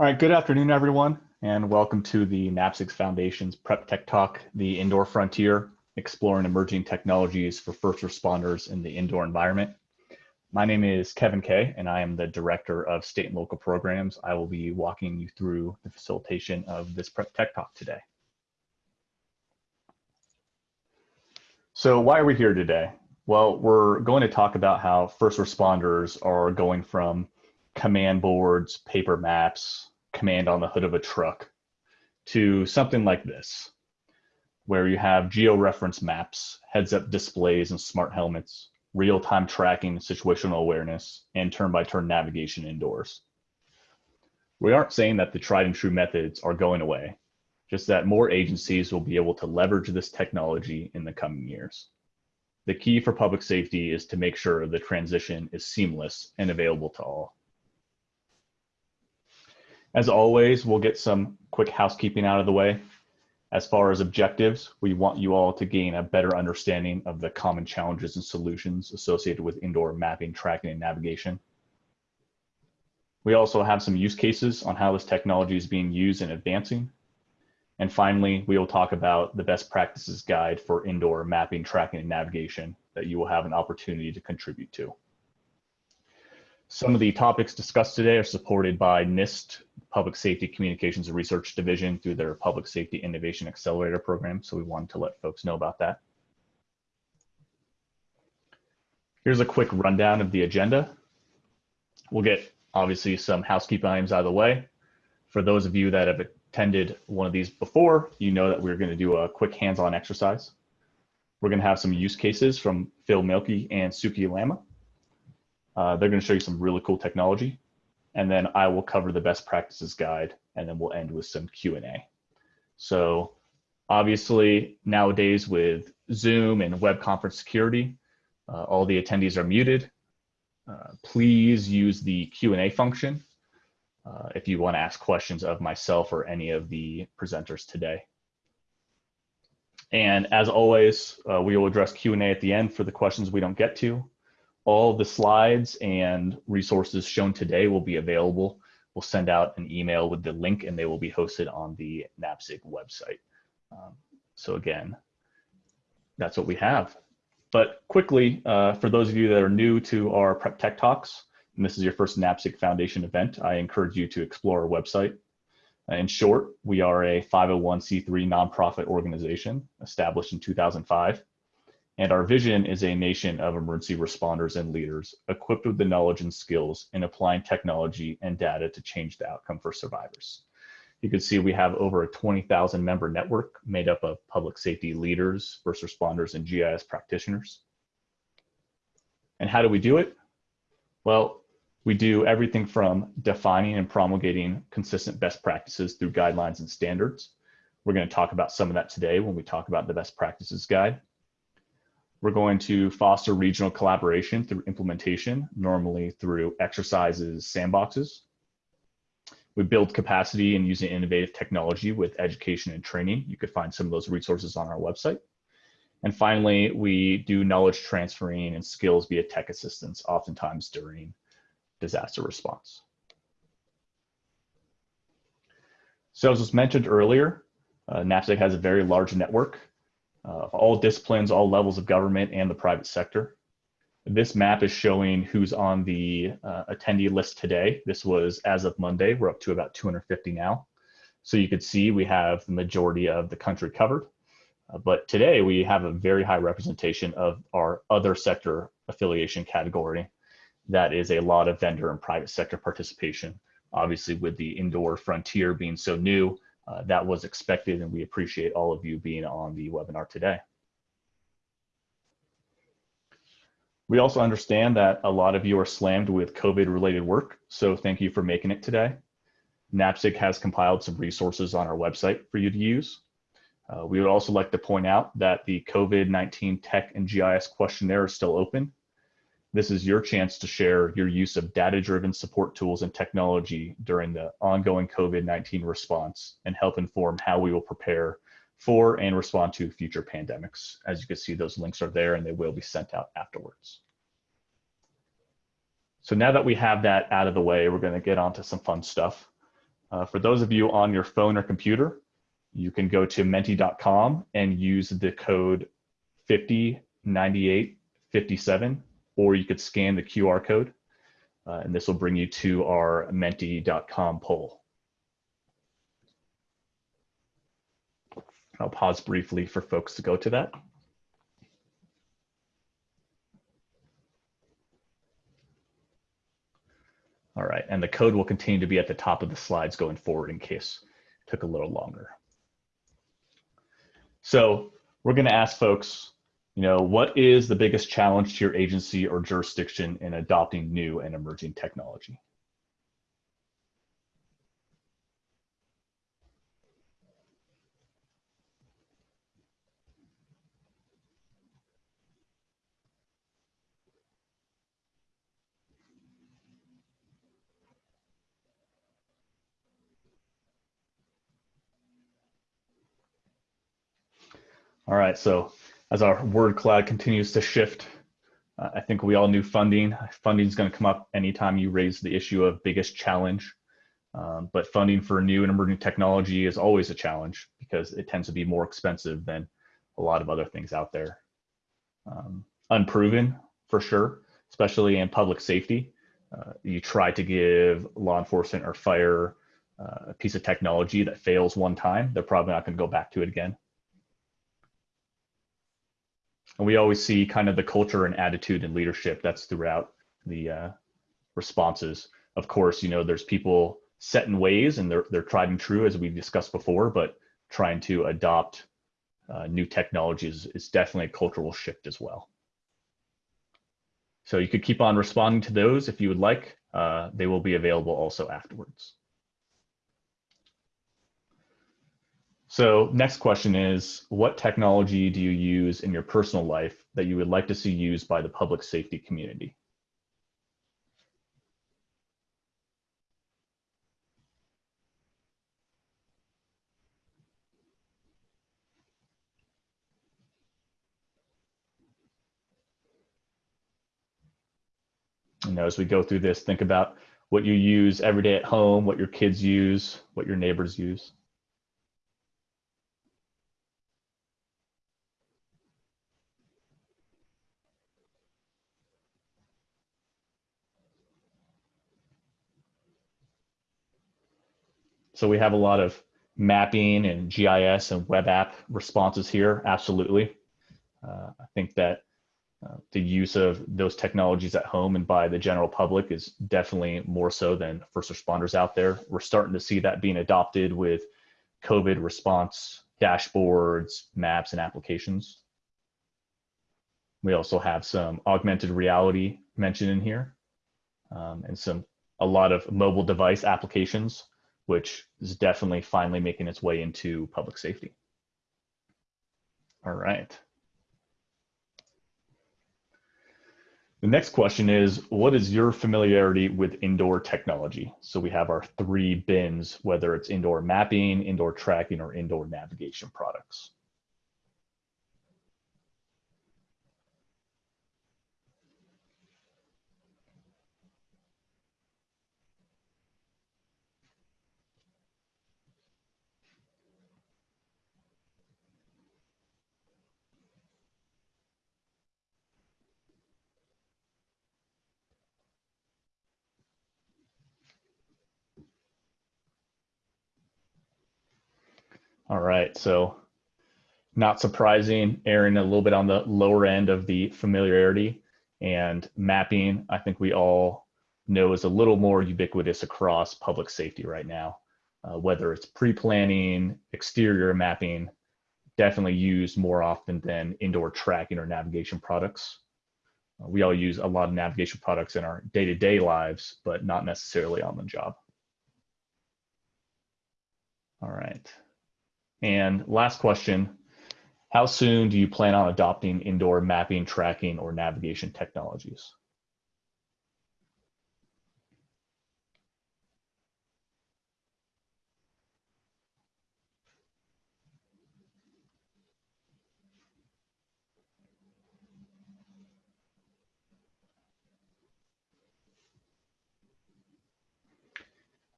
All right, good afternoon, everyone, and welcome to the NAPSG Foundation's Prep Tech Talk, the Indoor Frontier, exploring emerging technologies for first responders in the indoor environment. My name is Kevin Kay, and I am the Director of State and Local Programs. I will be walking you through the facilitation of this Prep Tech Talk today. So why are we here today? Well, we're going to talk about how first responders are going from command boards, paper maps, command on the hood of a truck to something like this, where you have geo-reference maps, heads-up displays and smart helmets, real-time tracking situational awareness, and turn-by-turn -turn navigation indoors. We aren't saying that the tried and true methods are going away, just that more agencies will be able to leverage this technology in the coming years. The key for public safety is to make sure the transition is seamless and available to all. As always, we'll get some quick housekeeping out of the way. As far as objectives, we want you all to gain a better understanding of the common challenges and solutions associated with indoor mapping, tracking, and navigation. We also have some use cases on how this technology is being used and advancing. And finally, we will talk about the best practices guide for indoor mapping, tracking, and navigation that you will have an opportunity to contribute to. Some of the topics discussed today are supported by NIST Public Safety Communications and Research Division through their Public Safety Innovation Accelerator program. So we wanted to let folks know about that. Here's a quick rundown of the agenda. We'll get obviously some housekeeping items out of the way. For those of you that have attended one of these before, you know that we're going to do a quick hands-on exercise. We're going to have some use cases from Phil Mielke and Suki Lama. Uh, they're going to show you some really cool technology. And then I will cover the best practices guide, and then we'll end with some Q&A. So obviously nowadays with Zoom and web conference security, uh, all the attendees are muted. Uh, please use the Q&A function uh, if you want to ask questions of myself or any of the presenters today. And as always, uh, we will address Q&A at the end for the questions we don't get to. All the slides and resources shown today will be available. We'll send out an email with the link and they will be hosted on the NAPSG website. Um, so again, that's what we have. But quickly, uh, for those of you that are new to our Prep Tech Talks, and this is your first NAPSG Foundation event, I encourage you to explore our website. In short, we are a 501c3 nonprofit organization established in 2005 and our vision is a nation of emergency responders and leaders equipped with the knowledge and skills in applying technology and data to change the outcome for survivors. You can see we have over a 20,000 member network made up of public safety leaders, first responders, and GIS practitioners. And how do we do it? Well, we do everything from defining and promulgating consistent best practices through guidelines and standards. We're going to talk about some of that today when we talk about the best practices guide. We're going to foster regional collaboration through implementation, normally through exercises, sandboxes. We build capacity and using innovative technology with education and training. You could find some of those resources on our website. And finally, we do knowledge transferring and skills via tech assistance, oftentimes during disaster response. So as was mentioned earlier, uh, NAPSG has a very large network uh, all disciplines, all levels of government and the private sector. This map is showing who's on the uh, attendee list today. This was as of Monday, we're up to about 250 now. So you could see we have the majority of the country covered. Uh, but today we have a very high representation of our other sector affiliation category. That is a lot of vendor and private sector participation. Obviously with the indoor frontier being so new, uh, that was expected and we appreciate all of you being on the webinar today. We also understand that a lot of you are slammed with COVID related work, so thank you for making it today. NAPSG has compiled some resources on our website for you to use. Uh, we would also like to point out that the COVID-19 Tech and GIS questionnaire is still open. This is your chance to share your use of data-driven support tools and technology during the ongoing COVID-19 response and help inform how we will prepare for and respond to future pandemics. As you can see, those links are there and they will be sent out afterwards. So now that we have that out of the way, we're gonna get on to some fun stuff. Uh, for those of you on your phone or computer, you can go to menti.com and use the code 509857, or you could scan the QR code, uh, and this will bring you to our menti.com poll. I'll pause briefly for folks to go to that. All right, and the code will continue to be at the top of the slides going forward in case it took a little longer. So we're gonna ask folks, you know, what is the biggest challenge to your agency or jurisdiction in adopting new and emerging technology? All right, so as our word cloud continues to shift, uh, I think we all knew funding. Funding is going to come up anytime you raise the issue of biggest challenge. Um, but funding for new and emerging technology is always a challenge because it tends to be more expensive than a lot of other things out there. Um, unproven for sure, especially in public safety. Uh, you try to give law enforcement or fire uh, a piece of technology that fails one time, they're probably not going to go back to it again. And we always see kind of the culture and attitude and leadership that's throughout the uh, responses. Of course, you know, there's people set in ways and they're, they're tried and true as we've discussed before, but trying to adopt uh, new technologies is definitely a cultural shift as well. So you could keep on responding to those if you would like. Uh, they will be available also afterwards. So next question is, what technology do you use in your personal life that you would like to see used by the public safety community? You know, as we go through this, think about what you use every day at home, what your kids use, what your neighbors use. So we have a lot of mapping and GIS and web app responses here. Absolutely. Uh, I think that uh, the use of those technologies at home and by the general public is definitely more so than first responders out there. We're starting to see that being adopted with COVID response dashboards, maps, and applications. We also have some augmented reality mentioned in here um, and some a lot of mobile device applications which is definitely finally making its way into public safety. All right. The next question is, what is your familiarity with indoor technology? So we have our three bins, whether it's indoor mapping, indoor tracking, or indoor navigation products. All right, so not surprising, Aaron, a little bit on the lower end of the familiarity and mapping. I think we all know is a little more ubiquitous across public safety right now, uh, whether it's pre-planning, exterior mapping, definitely used more often than indoor tracking or navigation products. Uh, we all use a lot of navigation products in our day-to-day -day lives, but not necessarily on the job. All right. And last question, how soon do you plan on adopting indoor mapping, tracking, or navigation technologies?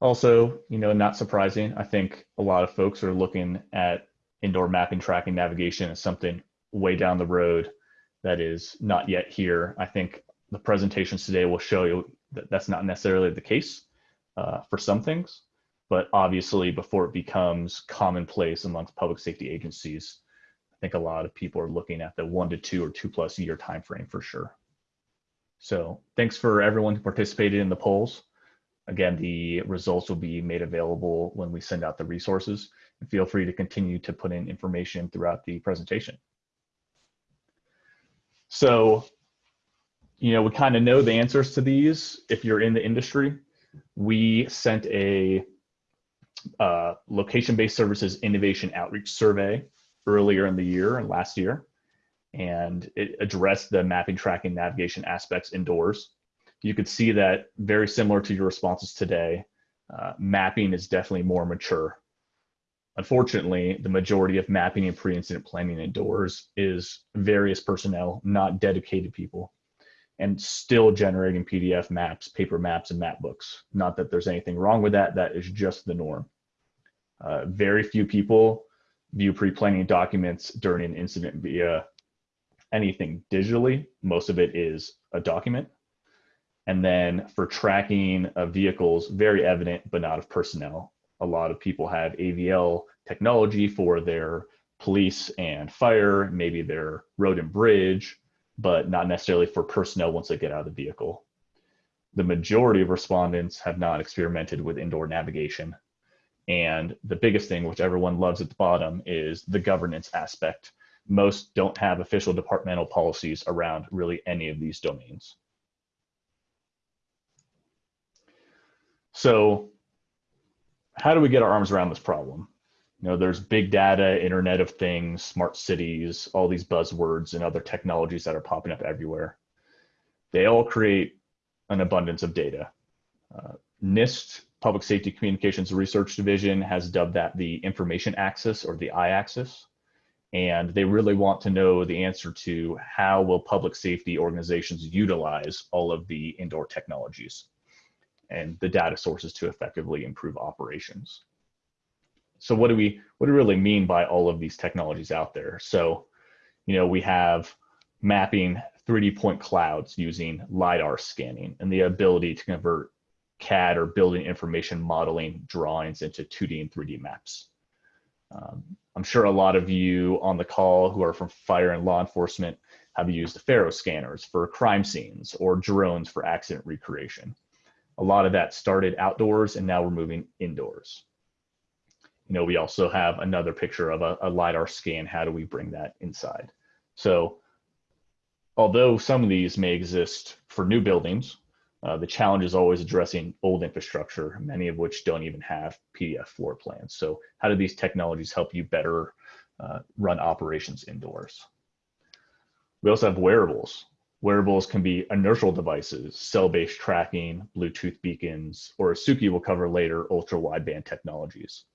Also, you know, not surprising, I think a lot of folks are looking at indoor mapping, tracking, navigation as something way down the road that is not yet here. I think the presentations today will show you that that's not necessarily the case uh, for some things, but obviously before it becomes commonplace amongst public safety agencies, I think a lot of people are looking at the one to two or two plus year time frame for sure. So thanks for everyone who participated in the polls. Again, the results will be made available when we send out the resources and feel free to continue to put in information throughout the presentation. So, you know, we kind of know the answers to these if you're in the industry. We sent a uh, location-based services innovation outreach survey earlier in the year and last year, and it addressed the mapping, tracking, navigation aspects indoors. You could see that very similar to your responses today, uh, mapping is definitely more mature. Unfortunately, the majority of mapping and pre-incident planning indoors is various personnel, not dedicated people and still generating PDF maps, paper maps, and map books. Not that there's anything wrong with that, that is just the norm. Uh, very few people view pre-planning documents during an incident via anything digitally. Most of it is a document. And then for tracking of vehicles, very evident, but not of personnel. A lot of people have AVL technology for their police and fire, maybe their road and bridge, but not necessarily for personnel once they get out of the vehicle. The majority of respondents have not experimented with indoor navigation. And the biggest thing, which everyone loves at the bottom, is the governance aspect. Most don't have official departmental policies around really any of these domains. So how do we get our arms around this problem? you know, there's big data, Internet of Things, smart cities, all these buzzwords and other technologies that are popping up everywhere. They all create an abundance of data. Uh, NIST, Public Safety Communications Research Division, has dubbed that the information axis or the I-axis. And they really want to know the answer to how will public safety organizations utilize all of the indoor technologies and the data sources to effectively improve operations so what do we what do we really mean by all of these technologies out there? So, you know, we have mapping 3D point clouds using LiDAR scanning and the ability to convert CAD or building information modeling drawings into 2D and 3D maps. Um, I'm sure a lot of you on the call who are from fire and law enforcement have used the FARO scanners for crime scenes or drones for accident recreation. A lot of that started outdoors and now we're moving indoors you know, we also have another picture of a, a LiDAR scan. How do we bring that inside? So although some of these may exist for new buildings, uh, the challenge is always addressing old infrastructure, many of which don't even have PDF floor plans. So how do these technologies help you better uh, run operations indoors? We also have wearables. Wearables can be inertial devices, cell-based tracking, Bluetooth beacons, or as Suki will cover later, ultra-wideband technologies.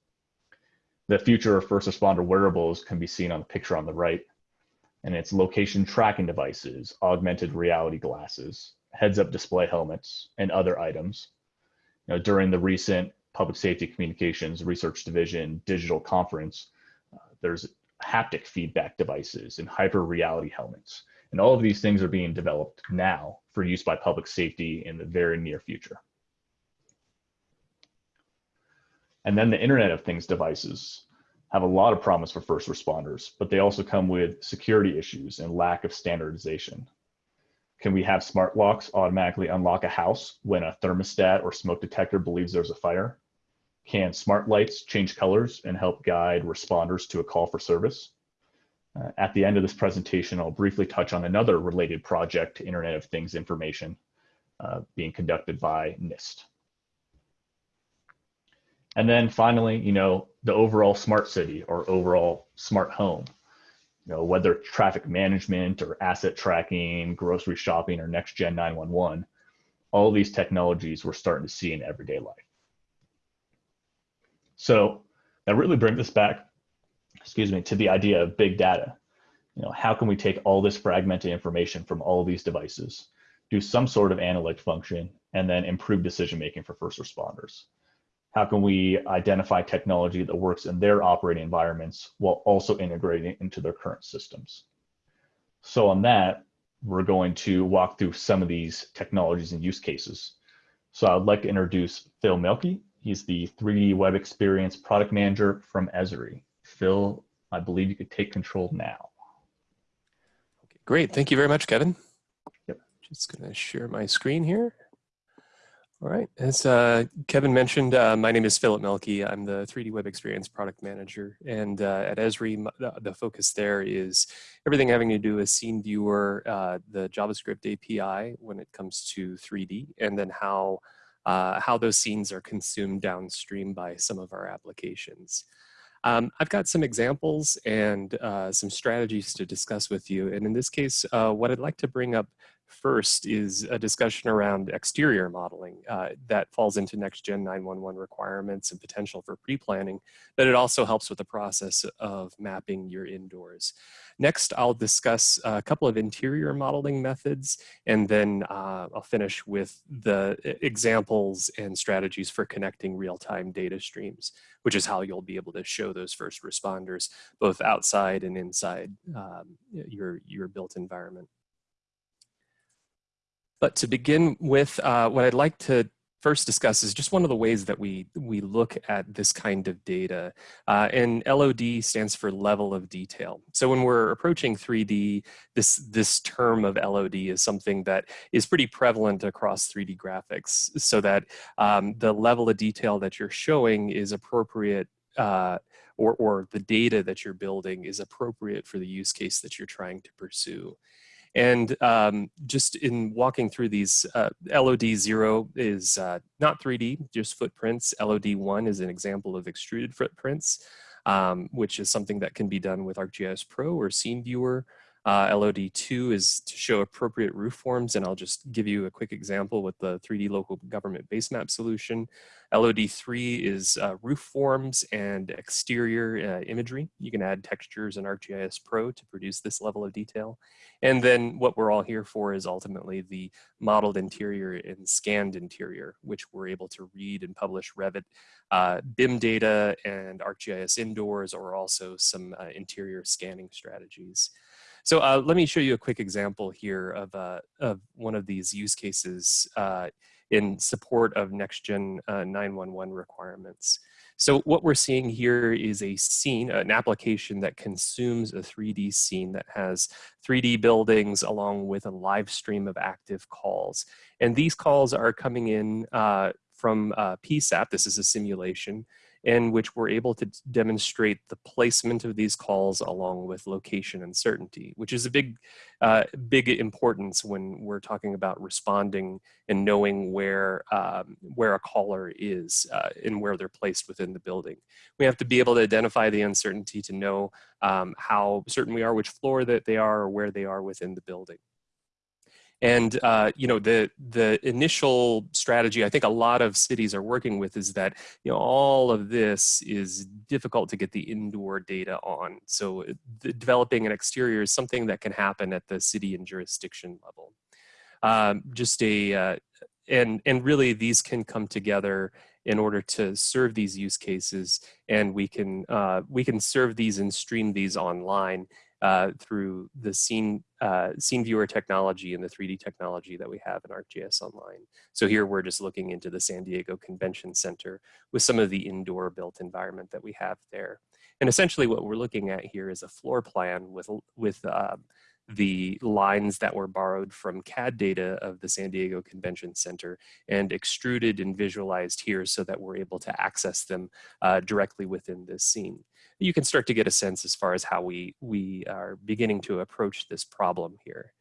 The future of first responder wearables can be seen on the picture on the right, and it's location tracking devices, augmented reality glasses, heads-up display helmets, and other items. You know, during the recent Public Safety Communications Research Division digital conference, uh, there's haptic feedback devices and hyper reality helmets. And all of these things are being developed now for use by public safety in the very near future. And then the Internet of Things devices have a lot of promise for first responders, but they also come with security issues and lack of standardization. Can we have smart locks automatically unlock a house when a thermostat or smoke detector believes there's a fire? Can smart lights change colors and help guide responders to a call for service? Uh, at the end of this presentation, I'll briefly touch on another related project to Internet of Things information uh, being conducted by NIST. And then finally, you know, the overall smart city or overall smart home, you know, whether traffic management or asset tracking, grocery shopping, or next gen 911, all these technologies we're starting to see in everyday life. So that really brings us back, excuse me, to the idea of big data. You know, how can we take all this fragmented information from all these devices, do some sort of analytic function, and then improve decision making for first responders? how can we identify technology that works in their operating environments while also integrating it into their current systems. So on that, we're going to walk through some of these technologies and use cases. So I'd like to introduce Phil Mielke. He's the 3D Web Experience Product Manager from Esri. Phil, I believe you could take control now. Okay, great. Thank you very much, Kevin. Yep. Just going to share my screen here. All right, as uh, Kevin mentioned, uh, my name is Philip Mielke. I'm the 3D Web Experience Product Manager. And uh, at Esri, the, the, focus there is everything having to do with Scene Viewer, uh, the JavaScript API when it comes to 3D, and then how, uh, how those scenes are consumed downstream by some of our applications. Um, I've got some examples and uh, some strategies to discuss with you. And in this case, what I'd like to bring up First is a discussion around exterior modeling uh, that falls into next-gen 911 requirements and potential for pre-planning, but it also helps with the process of mapping your indoors. Next, I'll discuss a couple of interior modeling methods, and then uh, I'll finish with the examples and strategies for connecting real-time data streams, which is how you'll be able to show those first responders both outside and inside um, your, your built environment. But to begin with, uh, what I'd like to first discuss is just one of the ways that we we look at this kind of data. Uh, and LOD stands for level of detail. So when we're approaching 3D, this this term of LOD is something that is pretty prevalent across 3D graphics, so that um, the level of detail that you're showing is appropriate. Uh, or, or the data that you're building is appropriate for the use case that you're trying to pursue. And um, just in walking through these, uh, LOD0 is uh, not 3D, just footprints. LOD1 is an example of extruded footprints, um, which is something that can be done with ArcGIS Pro or Scene Viewer. Uh, LOD2 is to show appropriate roof forms, and I'll just give you a quick example with the 3D local government base map solution. LOD3 is uh, roof forms and exterior uh, imagery. You can add textures in ArcGIS Pro to produce this level of detail. And then what we're all here for is ultimately the modeled interior and scanned interior, which we're able to read and publish Revit uh, BIM data and ArcGIS indoors, or also some uh, interior scanning strategies. So uh, let me show you a quick example here of, uh, of one of these use cases uh, in support of next-gen uh, 911 requirements. So what we're seeing here is a scene, an application that consumes a 3D scene that has 3D buildings along with a live stream of active calls. And these calls are coming in uh, from uh, PSAP, this is a simulation, in which we're able to demonstrate the placement of these calls along with location uncertainty, which is a big, uh, big importance when we're talking about responding and knowing where, um, where a caller is uh, and where they're placed within the building. We have to be able to identify the uncertainty to know um, how certain we are, which floor that they are or where they are within the building. And uh, you know the the initial strategy I think a lot of cities are working with is that you know all of this is difficult to get the indoor data on. So uh, developing an exterior is something that can happen at the city and jurisdiction level. Um, just a uh, and and really these can come together in order to serve these use cases and we can uh, we can serve these and stream these online uh, through the scene, uh, scene viewer technology and the 3D technology that we have in ArcGIS Online. So here we're just looking into the San Diego Convention Center with some of the indoor built environment that we have there. And essentially what we're looking at here is a floor plan with, with uh, the lines that were borrowed from CAD data of the San Diego Convention Center and extruded and visualized here so that we're able to access them uh, directly within this scene. You can start to get a sense as far as how we, we are beginning to approach this problem here.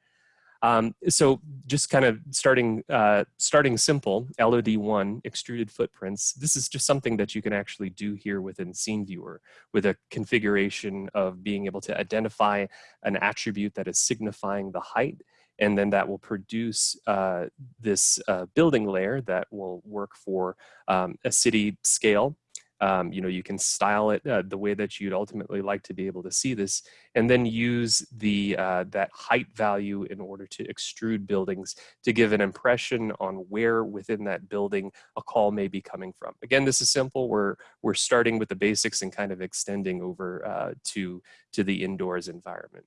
Um, so just kind of starting, uh, starting simple, LOD1, extruded footprints, this is just something that you can actually do here within Scene Viewer with a configuration of being able to identify an attribute that is signifying the height and then that will produce uh, this uh, building layer that will work for um, a city scale Um, you know, you can style it uh, the way that you'd ultimately like to be able to see this, and then use the uh, that height value in order to extrude buildings to give an impression on where within that building a call may be coming from. Again, this is simple. We're we're starting with the basics and kind of extending over uh, to to the indoors environment.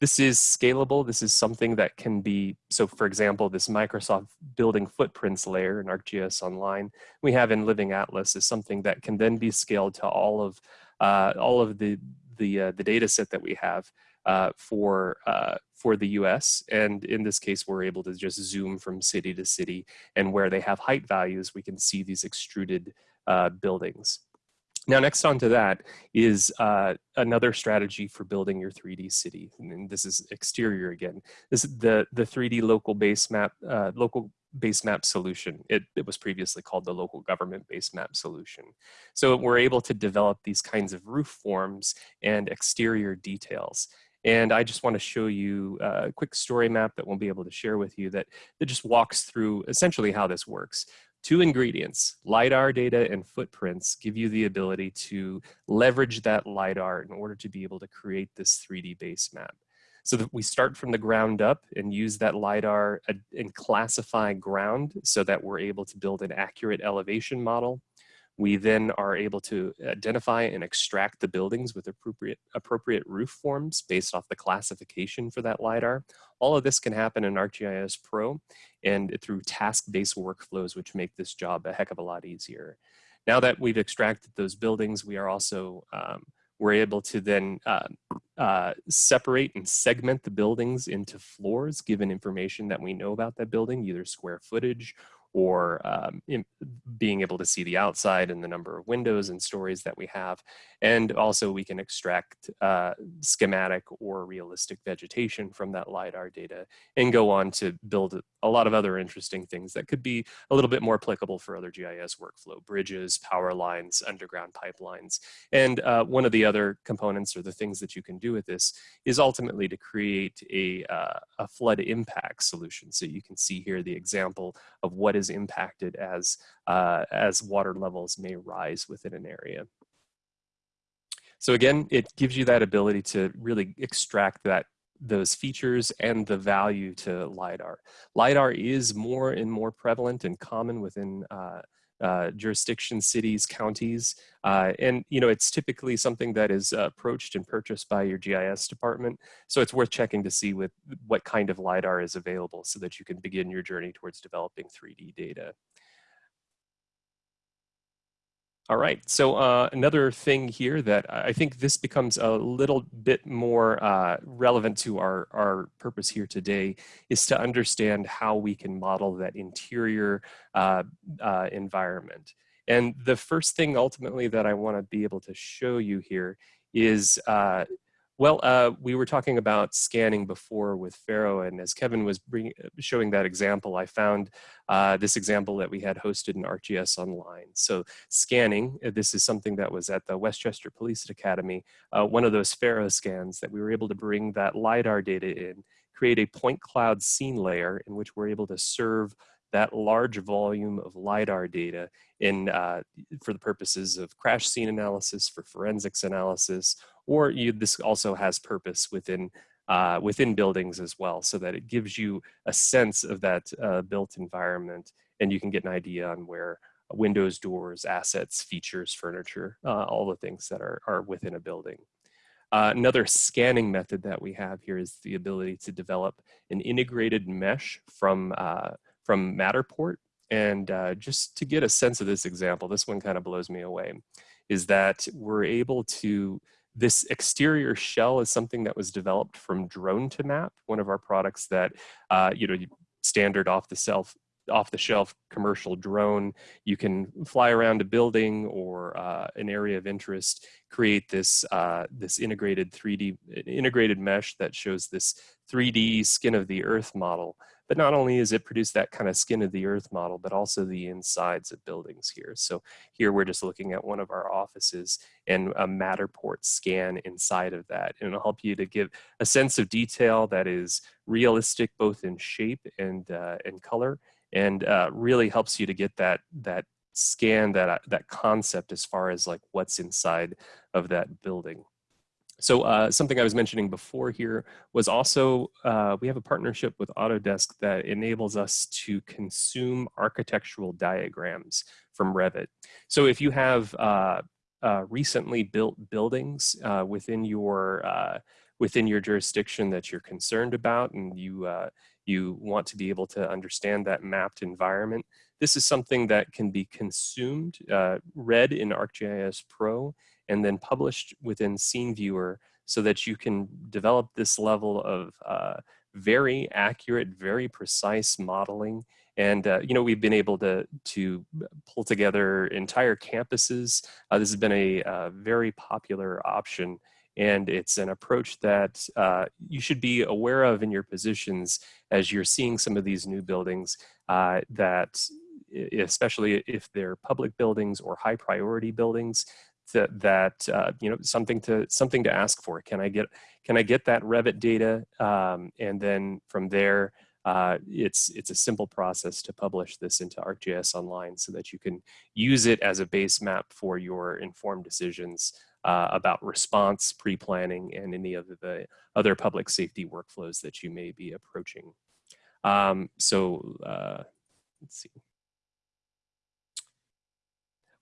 This is scalable. This is something that can be, so for example, this Microsoft building footprints layer in ArcGIS Online we have in Living Atlas is something that can then be scaled to all of uh, all of the the uh, the data set that we have uh, for uh, for the U.S. And in this case, we're able to just zoom from city to city, and where they have height values, we can see these extruded uh, buildings. Now, next on to that is uh, another strategy for building your 3D city. And this is exterior again. This is the, the 3D local base map, uh, local base map solution. It, it was previously called the local government base map solution. So we're able to develop these kinds of roof forms and exterior details. And I just want to show you a quick story map that we'll be able to share with you that, that just walks through essentially how this works. Two ingredients, LiDAR data and footprints, give you the ability to leverage that LiDAR in order to be able to create this 3D base map. So that we start from the ground up and use that LiDAR uh, and classify ground so that we're able to build an accurate elevation model we then are able to identify and extract the buildings with appropriate, appropriate roof forms based off the classification for that LiDAR. All of this can happen in ArcGIS Pro and through task-based workflows, which make this job a heck of a lot easier. Now that we've extracted those buildings, we are also, um, we're able to then uh, uh, separate and segment the buildings into floors, given information that we know about that building, either square footage or um, being able to see the outside and the number of windows and stories that we have. And also we can extract uh, schematic or realistic vegetation from that LiDAR data and go on to build a lot of other interesting things that could be a little bit more applicable for other GIS workflow, bridges, power lines, underground pipelines. And uh, one of the other components or the things that you can do with this is ultimately to create a, uh, a flood impact solution. So you can see here the example of what is impacted as, uh, as water levels may rise within an area. So again, it gives you that ability to really extract that those features and the value to LiDAR. LiDAR is more and more prevalent and common within uh, uh, jurisdictions, cities, counties, uh, and you know it's typically something that is approached and purchased by your GIS department. So it's worth checking to see with what kind of lidar is available, so that you can begin your journey towards developing 3D data. All right, so uh, another thing here that I think this becomes a little bit more uh, relevant to our, our purpose here today is to understand how we can model that interior uh, uh environment. And the first thing ultimately that I wanna be able to show you here is uh, well, uh, we were talking about scanning before with Faro, and as Kevin was bring, showing that example, I found uh, this example that we had hosted in ArcGIS Online. So scanning, uh, this is something that was at the Westchester Police Academy, uh, one of those Faro scans that we were able to bring that LiDAR data in, create a point cloud scene layer in which we're able to serve that large volume of LiDAR data in, uh, for the purposes of crash scene analysis, for forensics analysis, or you, this also has purpose within uh, within buildings as well, so that it gives you a sense of that uh, built environment, and you can get an idea on where windows, doors, assets, features, furniture, uh, all the things that are, are within a building. Uh, another scanning method that we have here is the ability to develop an integrated mesh from, uh, from Matterport. And uh, just to get a sense of this example, this one kind of blows me away, is that we're able to this exterior shell is something that was developed from Drone2Map, one of our products that, uh, you know, standard off the shelf off the shelf commercial drone. You can fly around a building or uh, an area of interest, create this, uh, this integrated 3D, integrated mesh that shows this 3D skin of the earth model but not only is it produce that kind of skin of the earth model, but also the insides of buildings here. So here we're just looking at one of our offices and a Matterport scan inside of that. And it'll help you to give a sense of detail that is realistic both in shape and, uh, and color and uh, really helps you to get that, that scan that, that concept as far as like what's inside of that building. So uh, something I was mentioning before here was also, uh, we have a partnership with Autodesk that enables us to consume architectural diagrams from Revit. So if you have uh, uh recently built buildings uh, within your uh, within your jurisdiction that you're concerned about and you you want to be able to understand that mapped environment, this is something that can be consumed, read in ArcGIS Pro, and then published within Scene Viewer so that you can develop this level of uh, very accurate, very precise modeling. And, uh, you know, we've been able to, to pull together entire campuses. Uh, this has been a uh, very popular option. And it's an approach that uh, you should be aware of in your positions as you're seeing some of these new buildings uh, that especially if they're public buildings or high priority buildings, that, that uh, you know something to something to ask for. Can I get can I get that Revit data, um, and then from there, uh, it's it's a simple process to publish this into ArcGIS Online so that you can use it as a base map for your informed decisions uh, about response, pre-planning, and any of the other public safety workflows that you may be approaching. Um, so uh, let's see.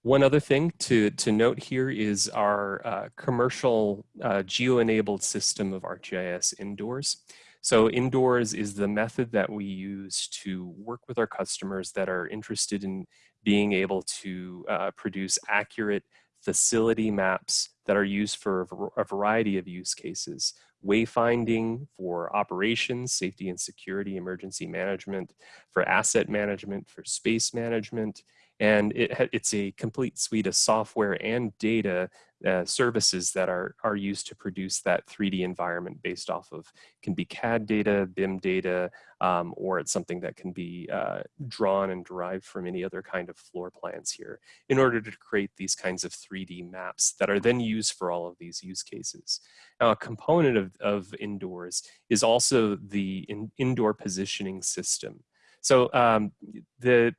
One other thing to, to note here is our uh, commercial uh, geo-enabled system of ArcGIS Indoors. So Indoors is the method that we use to work with our customers that are interested in being able to uh, produce accurate facility maps that are used for a variety of use cases. Wayfinding for operations, safety and security, emergency management, for asset management, for space management, and it, it's a complete suite of software and data uh, services that are, are used to produce that 3D environment based off of, can be CAD data, BIM data, um, or it's something that can be uh, drawn and derived from any other kind of floor plans here in order to create these kinds of 3D maps that are then used for all of these use cases. Now, a component of, of indoors is also the in, indoor positioning system. So um, the,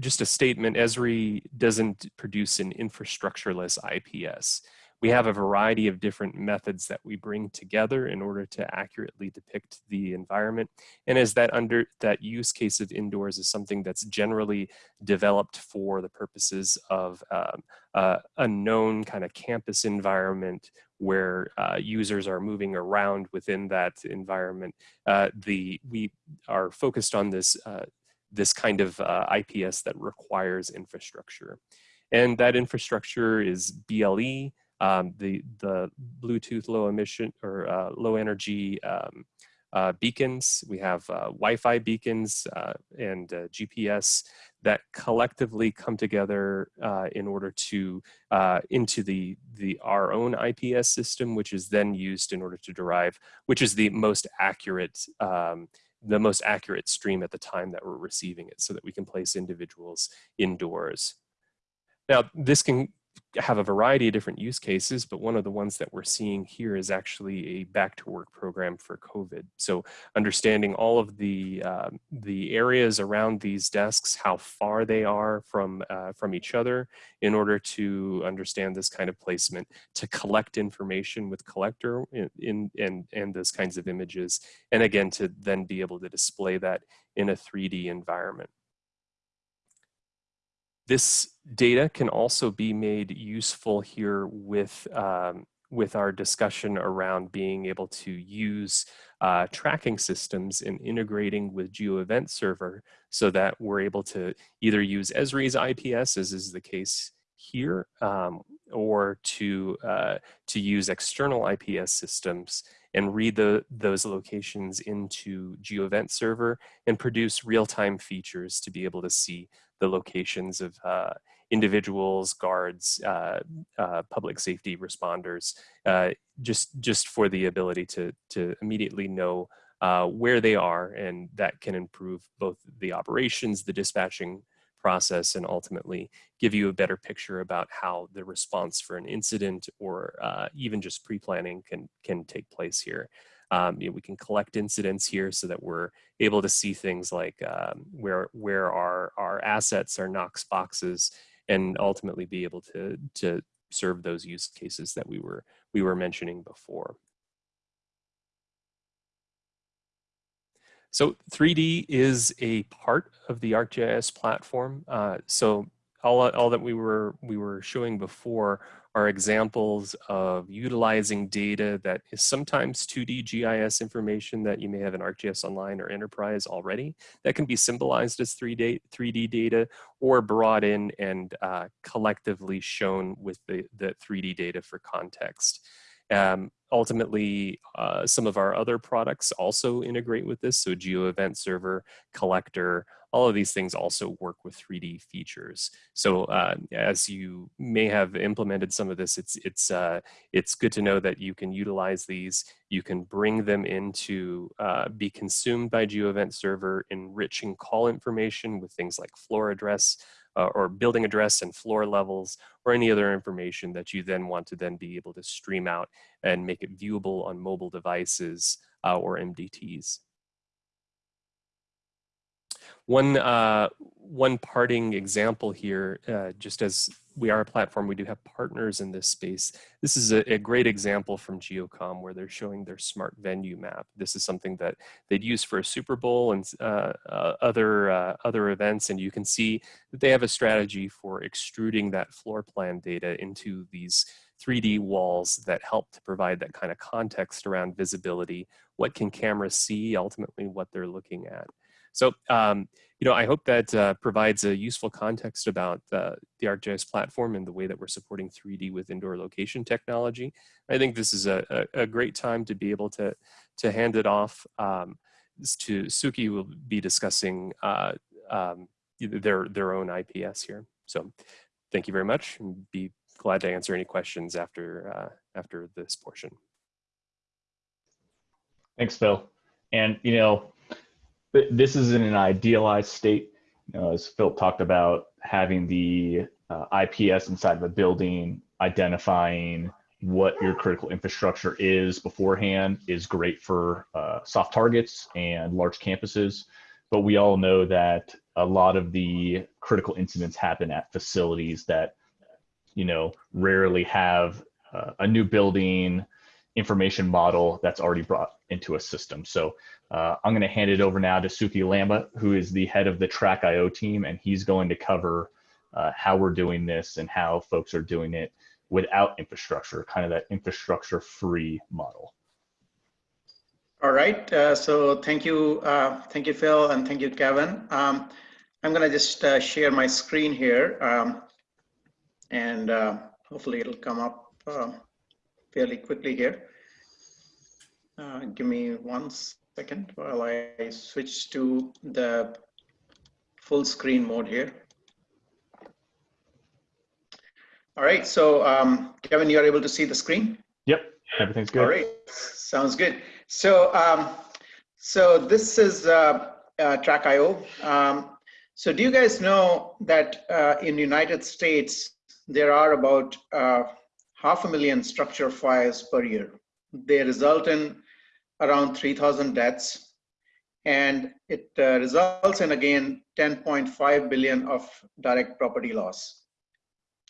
just a statement, Esri doesn't produce an infrastructureless IPS. We have a variety of different methods that we bring together in order to accurately depict the environment. And as that under that use case of indoors is something that's generally developed for the purposes of um, uh, a known kind of campus environment where uh, users are moving around within that environment. Uh, the we are focused on this uh, this kind of uh, IPS that requires infrastructure. And that infrastructure is BLE, um, the, the Bluetooth low emission or uh, low energy um, uh, beacons. We have uh, Wi-Fi beacons uh, and uh, GPS that collectively come together in order to into the the our own IPS system, which is then used in order to derive, which is the most accurate um, the most accurate stream at the time that we're receiving it so that we can place individuals indoors. Now, this can have a variety of different use cases, but one of the ones that we're seeing here is actually a back to work program for COVID. So understanding all of the uh, the areas around these desks, how far they are from uh, from each other, in order to understand this kind of placement, to collect information with collector in, in and and those kinds of images, and again to then be able to display that in a 3D environment. This data can also be made useful here with, um, with our discussion around being able to use uh, tracking systems and integrating with GeoEvent Server so that we're able to either use Esri's IPS, as is the case here, um, or to, uh, to use external IPS systems and read the, those locations into GeoEvent Server and produce real-time features to be able to see the locations of uh, individuals, guards, uh, uh, public safety responders, uh, just just for the ability to to immediately know uh, where they are, and that can improve both the operations, the dispatching process, and ultimately give you a better picture about how the response for an incident or uh, even just pre-planning can can take place here. Um, you know, we can collect incidents here so that we're able to see things like um, where where our our assets are Knox boxes, and ultimately be able to to serve those use cases that we were we were mentioning before. So 3D is a part of the ArcGIS platform. Uh, so all, all that we were we were showing before are examples of utilizing data that is sometimes 2D GIS information that you may have in ArcGIS Online or Enterprise already that can be symbolized as 3D, 3D data or brought in and uh, collectively shown with the, the 3D data for context. Um, ultimately, uh, some of our other products also integrate with this. So GeoEvent Server, Collector, all of these things also work with 3D features. So uh, as you may have implemented some of this, it's, it's, uh, it's good to know that you can utilize these. You can bring them into, uh, be consumed by GeoEvent Server, enriching call information with things like floor address, uh, or building address and floor levels or any other information that you then want to then be able to stream out and make it viewable on mobile devices uh, or MDTs. One, uh, one parting example here, uh, just as we are a platform, we do have partners in this space. This is a, a, great example from GeoComm where they're showing their smart venue map. This is something that they'd use for a Super Bowl and uh, uh, other, uh, other events. And you can see that they have a strategy for extruding that floor plan data into these 3D walls that help to provide that kind of context around visibility. What can cameras see, ultimately what they're looking at. So, um, you know, I hope that uh, provides a useful context about uh, the ArcGIS platform and the way that we're supporting 3D with indoor location technology. I think this is a, a, a great time to be able to, to hand it off um, to Suki will be discussing uh, um, their, their own IPS here. So thank you very much and be glad to answer any questions after, uh, after this portion. Thanks, Phil. And, you know, this is in an idealized state. You know, as Phil talked about, having the uh, IPS inside of a building, identifying what your critical infrastructure is beforehand is great for uh, soft targets and large campuses. But we all know that a lot of the critical incidents happen at facilities that, you know, rarely have uh, a new building information model that's already brought into a system. So uh, I'm going to hand it over now to Suki Lamba, who is the head of the Track.io team, and he's going to cover uh, how we're doing this and how folks are doing it without infrastructure, kind of that infrastructure free model. All right, uh, so thank you, uh, thank you, Phil, and thank you, Kevin. Um, I'm gonna just uh, share my screen here, um, and uh, hopefully it'll come up fairly quickly here. give me one second while I switch to the full screen mode here. All right, so um, Kevin, you're able to see the screen? Yep, everything's good. All right, sounds good. So, um, so this is uh, uh, Track.io. Um, so do you guys know that uh, in the United States, there are about uh, half a million structure fires per year. They result in around 3,000 deaths, and it uh, results in again 10.5 billion of direct property loss.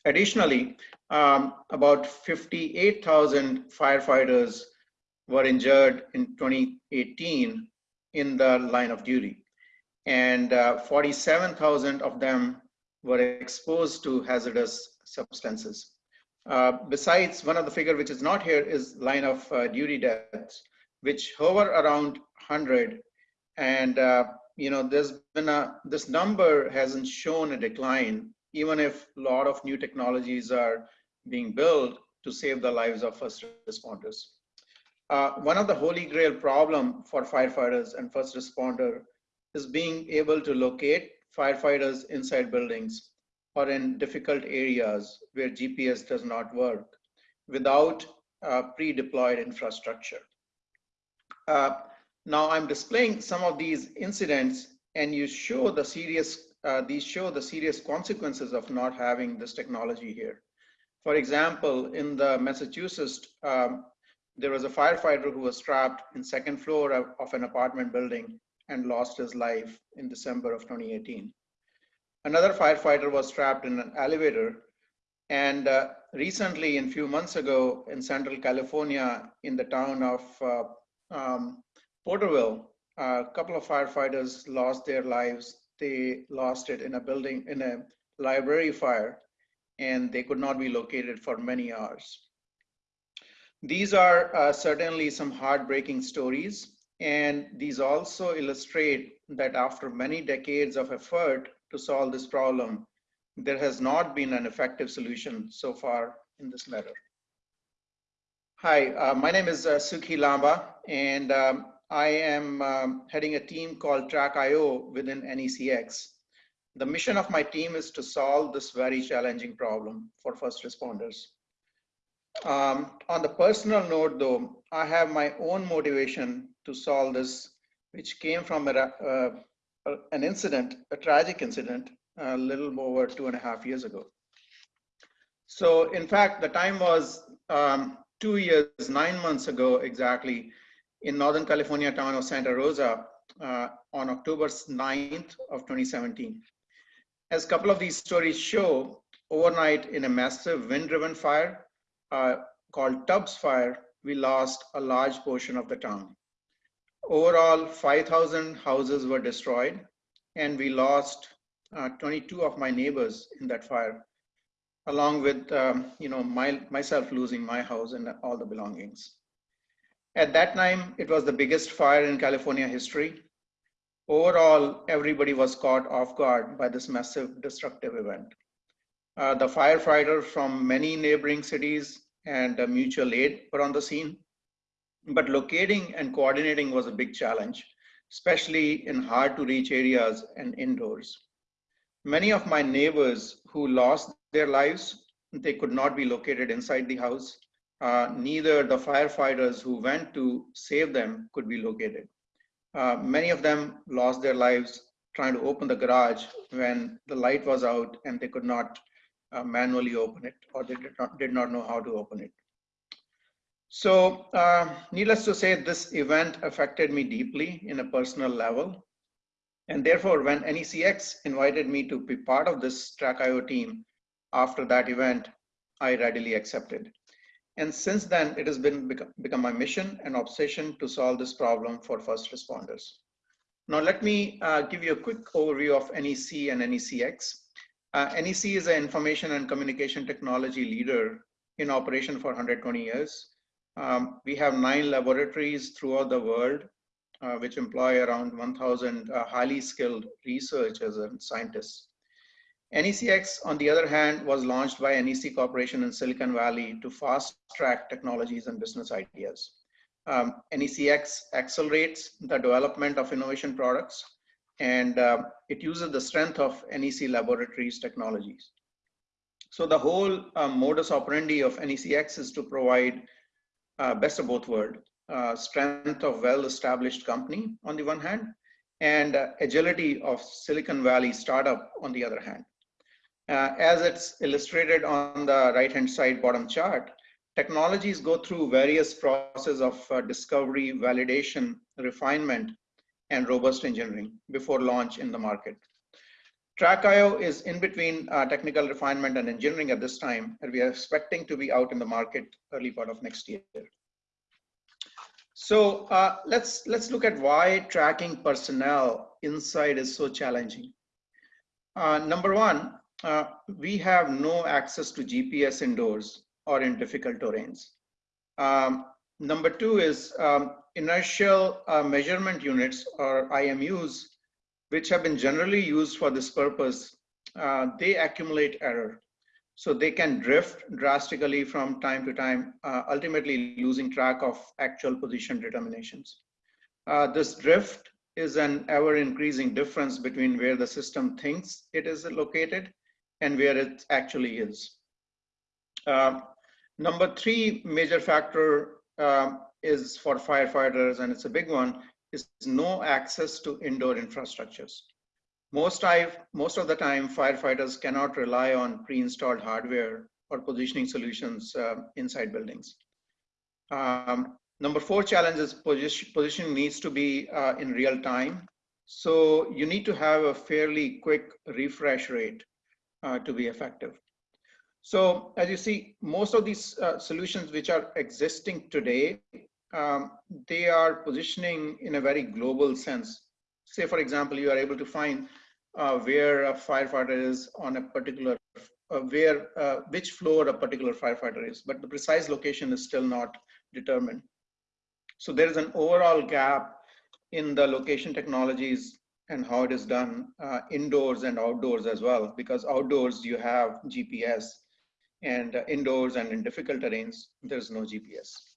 Additionally, um, about 58,000 firefighters were injured in 2018 in the line of duty, and uh, 47,000 of them were exposed to hazardous substances. Uh, besides, one of the figure which is not here is line of uh, duty deaths which hover around 100 and uh, you know there's been a this number hasn't shown a decline even if a lot of new technologies are being built to save the lives of first responders. Uh, one of the holy grail problem for firefighters and first responder is being able to locate firefighters inside buildings or in difficult areas where GPS does not work without uh, pre-deployed infrastructure. Uh, now I'm displaying some of these incidents and you show the serious, uh, these show the serious consequences of not having this technology here. For example, in the Massachusetts um, there was a firefighter who was trapped in second floor of, of an apartment building and lost his life in December of 2018. Another firefighter was trapped in an elevator and uh, recently, in few months ago, in Central California, in the town of uh, um, Porterville, a couple of firefighters lost their lives. They lost it in a building, in a library fire, and they could not be located for many hours. These are uh, certainly some heartbreaking stories, and these also illustrate that after many decades of effort to solve this problem, there has not been an effective solution so far in this matter. Hi, uh, my name is uh, Sukhi Lamba, and um, I am um, heading a team called Track.io within NECX. The mission of my team is to solve this very challenging problem for first responders. Um, on the personal note though, I have my own motivation to solve this, which came from a, uh, an incident, a tragic incident a little over two and a half years ago. So in fact, the time was um, two years, nine months ago exactly, in Northern California town of Santa Rosa uh, on October 9th of 2017. As a couple of these stories show, overnight in a massive wind-driven fire uh, called Tubbs Fire, we lost a large portion of the town. Overall, 5,000 houses were destroyed, and we lost uh, 22 of my neighbors in that fire, along with um, you know my, myself losing my house and all the belongings. At that time, it was the biggest fire in California history. Overall, everybody was caught off guard by this massive destructive event. Uh, the firefighters from many neighboring cities and uh, mutual aid were on the scene, but locating and coordinating was a big challenge, especially in hard to reach areas and indoors. Many of my neighbors who lost their lives, they could not be located inside the house. Uh, neither the firefighters who went to save them could be located. Uh, many of them lost their lives trying to open the garage when the light was out and they could not uh, manually open it or they did not, did not know how to open it. So uh, needless to say, this event affected me deeply in a personal level. And therefore, when NECX invited me to be part of this Track.io team after that event, I readily accepted. And since then, it has been become my mission and obsession to solve this problem for first responders. Now, let me uh, give you a quick overview of NEC and NECX. Uh, NEC is an information and communication technology leader in operation for 120 years. Um, we have nine laboratories throughout the world uh, which employ around 1,000 uh, highly skilled researchers and scientists. NECX, on the other hand, was launched by NEC Corporation in Silicon Valley to fast track technologies and business ideas. Um, NECX accelerates the development of innovation products and uh, it uses the strength of NEC laboratories technologies. So the whole uh, modus operandi of NECX is to provide uh, best of both worlds uh, strength of well-established company on the one hand, and uh, agility of Silicon Valley startup on the other hand. Uh, as it's illustrated on the right-hand side bottom chart, technologies go through various processes of uh, discovery, validation, refinement, and robust engineering before launch in the market. Track.io is in between uh, technical refinement and engineering at this time, and we are expecting to be out in the market early part of next year. So uh, let's let's look at why tracking personnel inside is so challenging. Uh, number one, uh, we have no access to GPS indoors or in difficult terrains. Um, number two is um, inertial uh, measurement units or IMUs, which have been generally used for this purpose. Uh, they accumulate error. So they can drift drastically from time to time, uh, ultimately losing track of actual position determinations. Uh, this drift is an ever increasing difference between where the system thinks it is located and where it actually is. Uh, number three major factor uh, is for firefighters, and it's a big one, is no access to indoor infrastructures. Most, I've, most of the time, firefighters cannot rely on pre-installed hardware or positioning solutions uh, inside buildings. Um, number four challenge is position, needs to be uh, in real time. So you need to have a fairly quick refresh rate uh, to be effective. So as you see, most of these uh, solutions which are existing today, um, they are positioning in a very global sense. Say, for example, you are able to find uh, where a firefighter is on a particular, uh, where, uh, which floor a particular firefighter is, but the precise location is still not determined. So there is an overall gap in the location technologies and how it is done uh, indoors and outdoors as well, because outdoors you have GPS and uh, indoors and in difficult terrains, there's no GPS.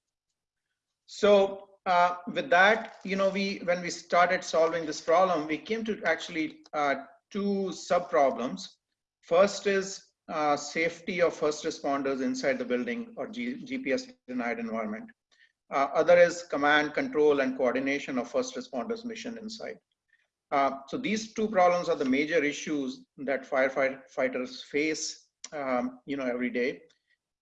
So uh, with that, you know, we when we started solving this problem, we came to actually uh, two sub problems. First is uh, safety of first responders inside the building or G GPS denied environment. Uh, other is command, control, and coordination of first responders mission inside. Uh, so these two problems are the major issues that firefighters face, um, you know, every day.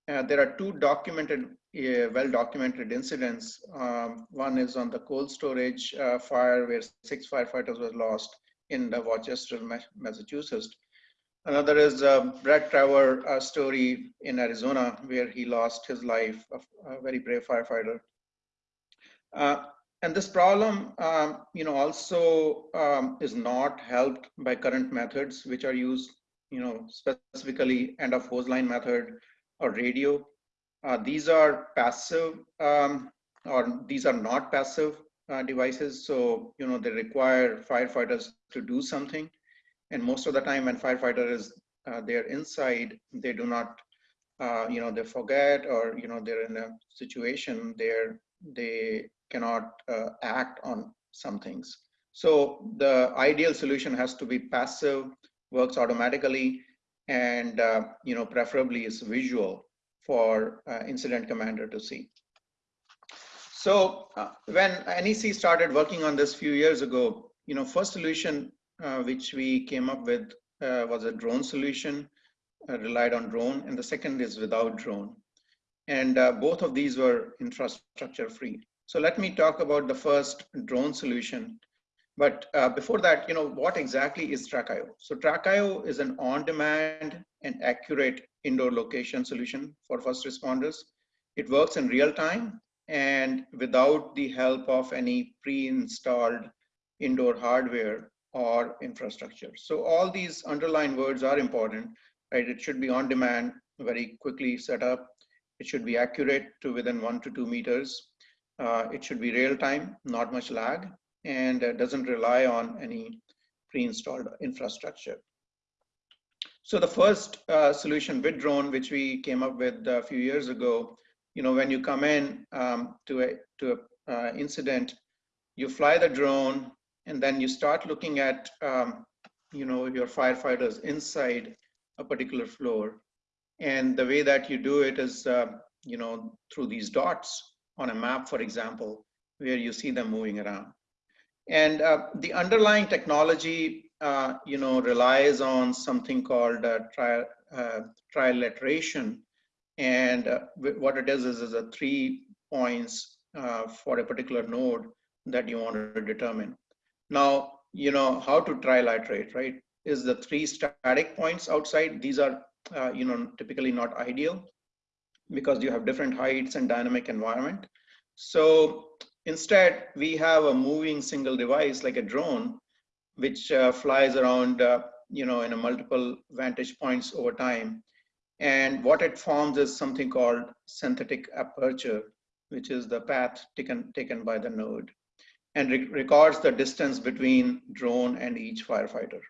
Uh, there are two documented, uh, well-documented incidents. Um, one is on the cold storage uh, fire where six firefighters were lost in the Worcester, Massachusetts. Another is a Bret Tarver uh, story in Arizona where he lost his life, a, a very brave firefighter. Uh, and this problem, um, you know, also um, is not helped by current methods, which are used, you know, specifically end of hose line method or radio. Uh, these are passive um, or these are not passive uh, devices. So, you know, they require firefighters to do something. And most of the time when firefighter is uh, there inside, they do not, uh, you know, they forget or, you know, they're in a situation there, they cannot uh, act on some things. So the ideal solution has to be passive, works automatically, and uh, you know preferably is visual for uh, incident commander to see. So uh, when NEC started working on this few years ago, you know, first solution uh, which we came up with uh, was a drone solution, uh, relied on drone, and the second is without drone. And both of these were infrastructure free. So let me talk about the first drone solution. But uh, before that, you know, what exactly is Track.io? So Track.io is an on-demand and accurate indoor location solution for first responders. It works in real time and without the help of any pre-installed indoor hardware or infrastructure. So all these underlying words are important, right? It should be on demand, very quickly set up. It should be accurate to within one to two meters. Uh, it should be real time, not much lag, and uh, doesn't rely on any pre-installed infrastructure. So the first uh, solution with drone, which we came up with a few years ago, you know, when you come in um, to a to a uh, incident, you fly the drone, and then you start looking at, um, you know, your firefighters inside a particular floor, and the way that you do it is, uh, you know, through these dots on a map, for example, where you see them moving around. And uh, the underlying technology, uh, you know, relies on something called uh, tri uh, trilateration. And uh, what it is is, is a three points uh, for a particular node that you want to determine. Now, you know, how to trilaterate, right? Is the three static points outside. These are, you know, typically not ideal because you have different heights and dynamic environment. So instead, we have a moving single device like a drone, which uh, flies around, uh, you know, in a multiple vantage points over time. And what it forms is something called synthetic aperture, which is the path taken, taken by the node and re records the distance between drone and each firefighter.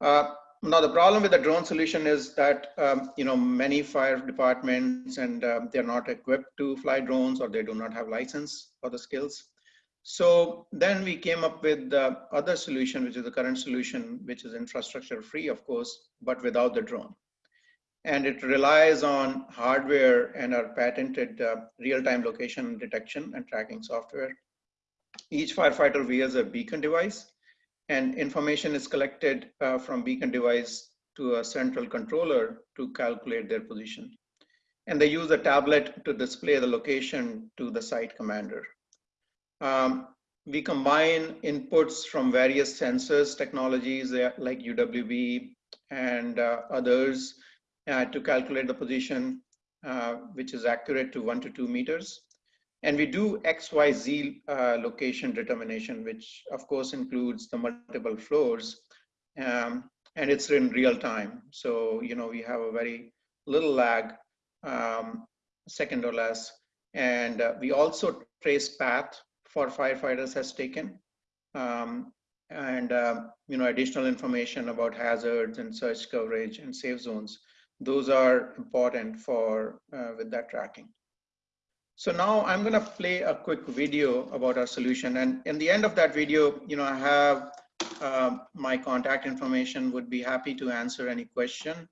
Uh, now the problem with the drone solution is that um, you know many fire departments and uh, they're not equipped to fly drones or they do not have license for the skills. So then we came up with the other solution, which is the current solution, which is infrastructure free, of course, but without the drone. And it relies on hardware and our patented uh, real-time location detection and tracking software. Each firefighter wears a beacon device and information is collected uh, from beacon device to a central controller to calculate their position. and they use a tablet to display the location to the site commander. Um, we combine inputs from various sensors technologies like UWB and uh, others uh, to calculate the position, uh, which is accurate to one to two meters. And we do XYZ uh, location determination, which of course includes the multiple floors. Um, and it's in real time. So, you know, we have a very little lag, um, second or less. And uh, we also trace path for firefighters has taken. Um, and, uh, you know, additional information about hazards and search coverage and safe zones. Those are important for uh, with that tracking. So now I'm going to play a quick video about our solution. And in the end of that video, you know, I have uh, my contact information would be happy to answer any question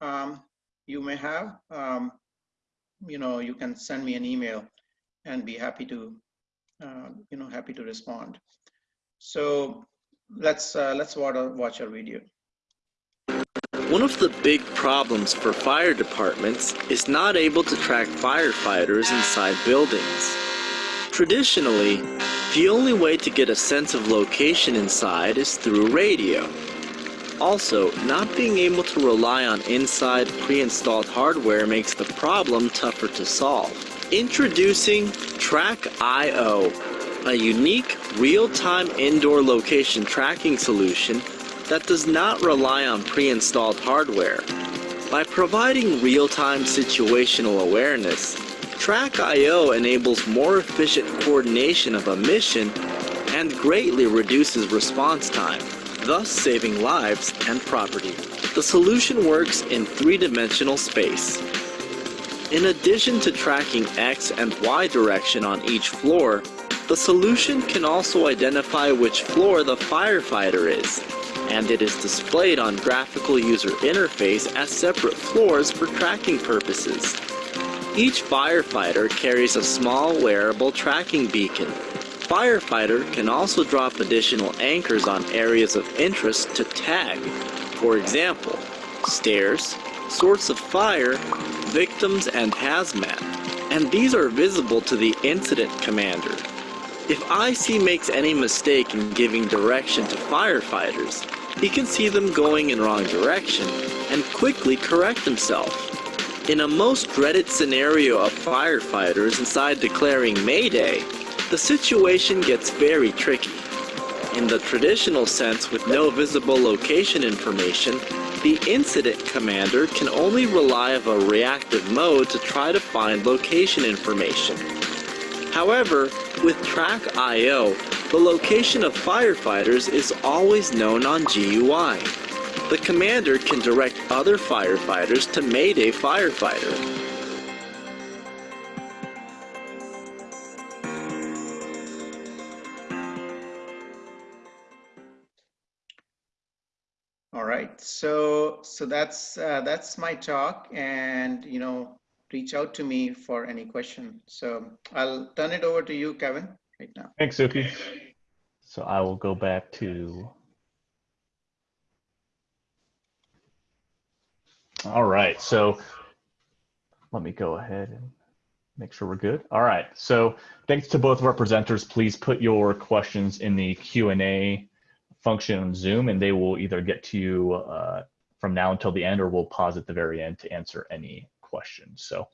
um, you may have. Um, you know, you can send me an email and be happy to, uh, you know, happy to respond. So let's uh, let's watch our video. One of the big problems for fire departments is not able to track firefighters inside buildings. Traditionally, the only way to get a sense of location inside is through radio. Also, not being able to rely on inside pre-installed hardware makes the problem tougher to solve. Introducing Track.io, a unique real-time indoor location tracking solution that does not rely on pre-installed hardware. By providing real-time situational awareness, Track.io enables more efficient coordination of a mission and greatly reduces response time, thus saving lives and property. The solution works in three-dimensional space. In addition to tracking X and Y direction on each floor, the solution can also identify which floor the firefighter is, and it is displayed on graphical user interface as separate floors for tracking purposes. Each firefighter carries a small wearable tracking beacon. Firefighter can also drop additional anchors on areas of interest to tag. For example, stairs, source of fire, victims, and hazmat. And these are visible to the incident commander. If IC makes any mistake in giving direction to firefighters, he can see them going in wrong direction and quickly correct himself. In a most dreaded scenario of firefighters inside declaring Mayday, the situation gets very tricky. In the traditional sense with no visible location information, the incident commander can only rely on a reactive mode to try to find location information. However, with Track.io, the location of firefighters is always known on GUI the commander can direct other firefighters to Mayday Firefighter. All right, so so that's uh, that's my talk, and you know, reach out to me for any question. So I'll turn it over to you, Kevin, right now. Thanks, Suki. So I will go back to All right, so let me go ahead and make sure we're good. All right, so thanks to both of our presenters. Please put your questions in the Q&A function on Zoom and they will either get to you uh, from now until the end or we'll pause at the very end to answer any questions. So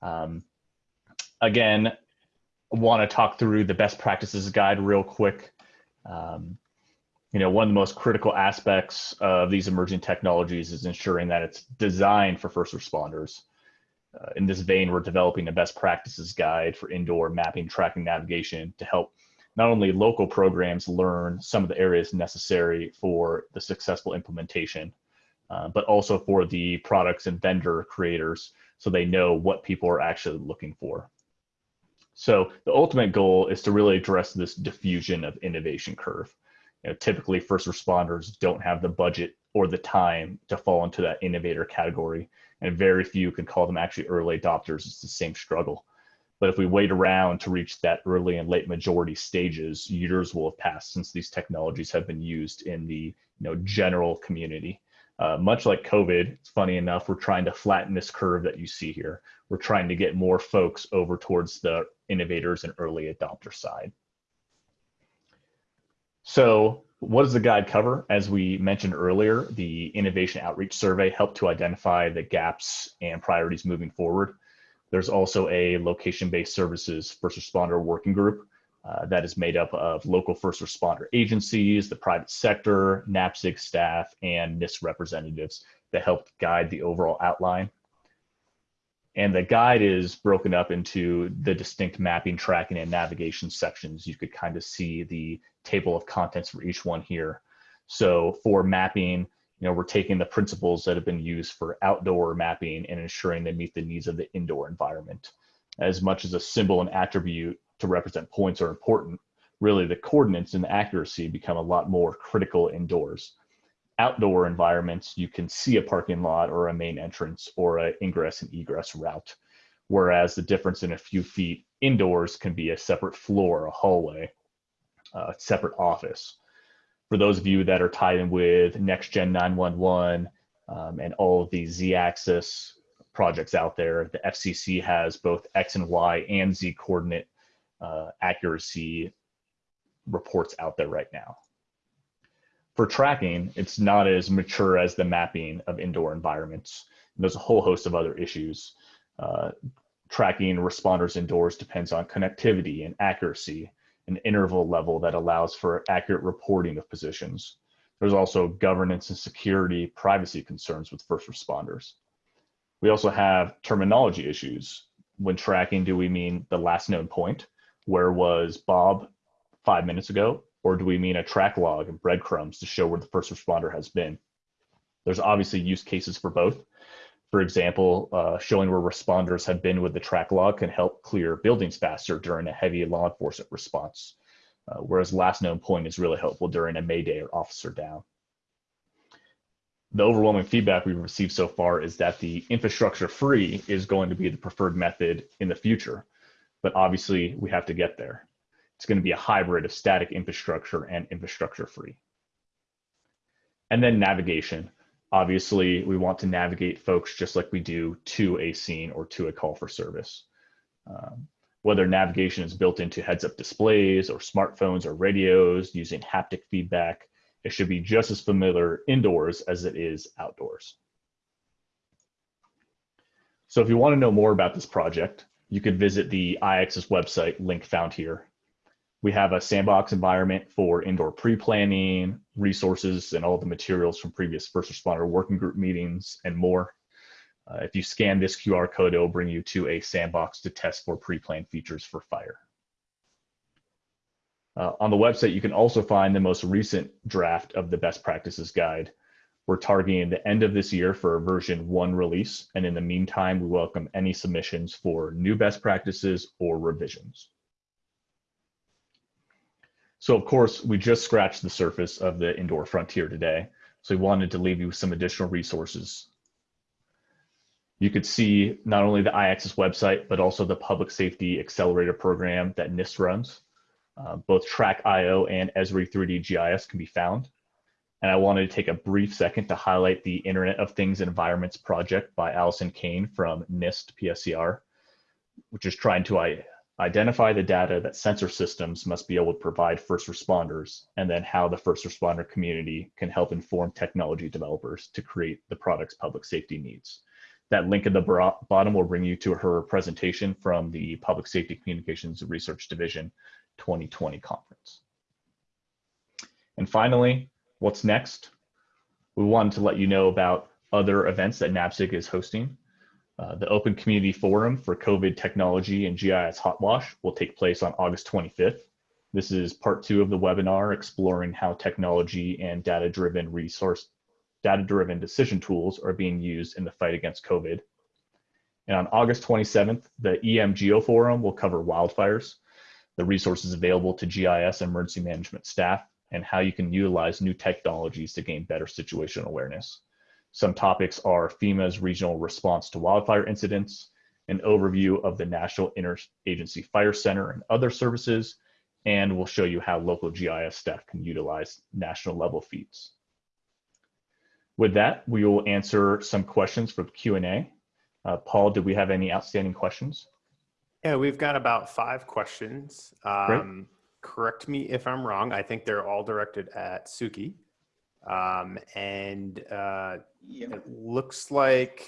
um, again, want to talk through the best practices guide real quick. Um, you know, one of the most critical aspects of these emerging technologies is ensuring that it's designed for first responders. Uh, in this vein, we're developing a best practices guide for indoor mapping, tracking, navigation to help not only local programs learn some of the areas necessary for the successful implementation, uh, but also for the products and vendor creators so they know what people are actually looking for. So the ultimate goal is to really address this diffusion of innovation curve. You know, typically first responders don't have the budget or the time to fall into that innovator category and very few can call them actually early adopters. It's the same struggle. But if we wait around to reach that early and late majority stages years will have passed since these technologies have been used in the you know general community. Uh, much like COVID, it's funny enough, we're trying to flatten this curve that you see here. We're trying to get more folks over towards the innovators and early adopter side. So what does the guide cover? As we mentioned earlier, the Innovation Outreach Survey helped to identify the gaps and priorities moving forward. There's also a location-based services first responder working group uh, that is made up of local first responder agencies, the private sector, NAPSG staff, and NIST representatives that helped guide the overall outline. And the guide is broken up into the distinct mapping, tracking, and navigation sections. You could kind of see the table of contents for each one here. So for mapping, you know, we're taking the principles that have been used for outdoor mapping and ensuring they meet the needs of the indoor environment. As much as a symbol and attribute to represent points are important, really the coordinates and the accuracy become a lot more critical indoors. Outdoor environments, you can see a parking lot or a main entrance or an ingress and egress route, whereas the difference in a few feet indoors can be a separate floor, a hallway, a separate office. For those of you that are tied in with NextGen 911 um, and all of the Z-axis projects out there, the FCC has both X and Y and Z coordinate uh, accuracy reports out there right now. For tracking, it's not as mature as the mapping of indoor environments. There's a whole host of other issues. Uh, tracking responders indoors depends on connectivity and accuracy, an interval level that allows for accurate reporting of positions. There's also governance and security privacy concerns with first responders. We also have terminology issues. When tracking, do we mean the last known point? where was Bob five minutes ago? Or do we mean a track log and breadcrumbs to show where the first responder has been? There's obviously use cases for both. For example, uh, showing where responders have been with the track log can help clear buildings faster during a heavy law enforcement response, uh, whereas last known point is really helpful during a mayday or officer down. The overwhelming feedback we've received so far is that the infrastructure free is going to be the preferred method in the future but obviously we have to get there. It's going to be a hybrid of static infrastructure and infrastructure free. And then navigation. Obviously, we want to navigate folks just like we do to a scene or to a call for service. Um, whether navigation is built into heads up displays or smartphones or radios using haptic feedback, it should be just as familiar indoors as it is outdoors. So if you want to know more about this project, you could visit the iAccess website, link found here. We have a sandbox environment for indoor pre-planning, resources, and all the materials from previous first responder working group meetings and more. Uh, if you scan this QR code, it will bring you to a sandbox to test for pre-planned features for fire. Uh, on the website, you can also find the most recent draft of the best practices guide, we're targeting the end of this year for a version one release. And in the meantime, we welcome any submissions for new best practices or revisions. So of course, we just scratched the surface of the indoor frontier today. So we wanted to leave you with some additional resources. You could see not only the iAccess website, but also the Public Safety Accelerator Program that NIST runs. Uh, both Track.io and Esri 3D GIS can be found. And I wanted to take a brief second to highlight the Internet of Things Environments project by Allison Kane from NIST PSCR, which is trying to identify the data that sensor systems must be able to provide first responders, and then how the first responder community can help inform technology developers to create the product's public safety needs. That link at the bottom will bring you to her presentation from the Public Safety Communications Research Division 2020 conference. And finally, what's next. We wanted to let you know about other events that NAPSG is hosting. Uh, the Open Community Forum for COVID Technology and GIS Hot Wash will take place on August 25th. This is part two of the webinar exploring how technology and data-driven resource, data-driven decision tools are being used in the fight against COVID. And on August 27th, the EM Geo Forum will cover wildfires, the resources available to GIS emergency management staff, and how you can utilize new technologies to gain better situational awareness. Some topics are FEMA's regional response to wildfire incidents, an overview of the National Interagency Fire Center and other services, and we'll show you how local GIS staff can utilize national level feeds. with that, we will answer some questions for Q&A. Uh, Paul, did we have any outstanding questions? Yeah, we've got about five questions. Um, correct me if I'm wrong. I think they're all directed at Suki. Um, and uh, Yeah, it looks like,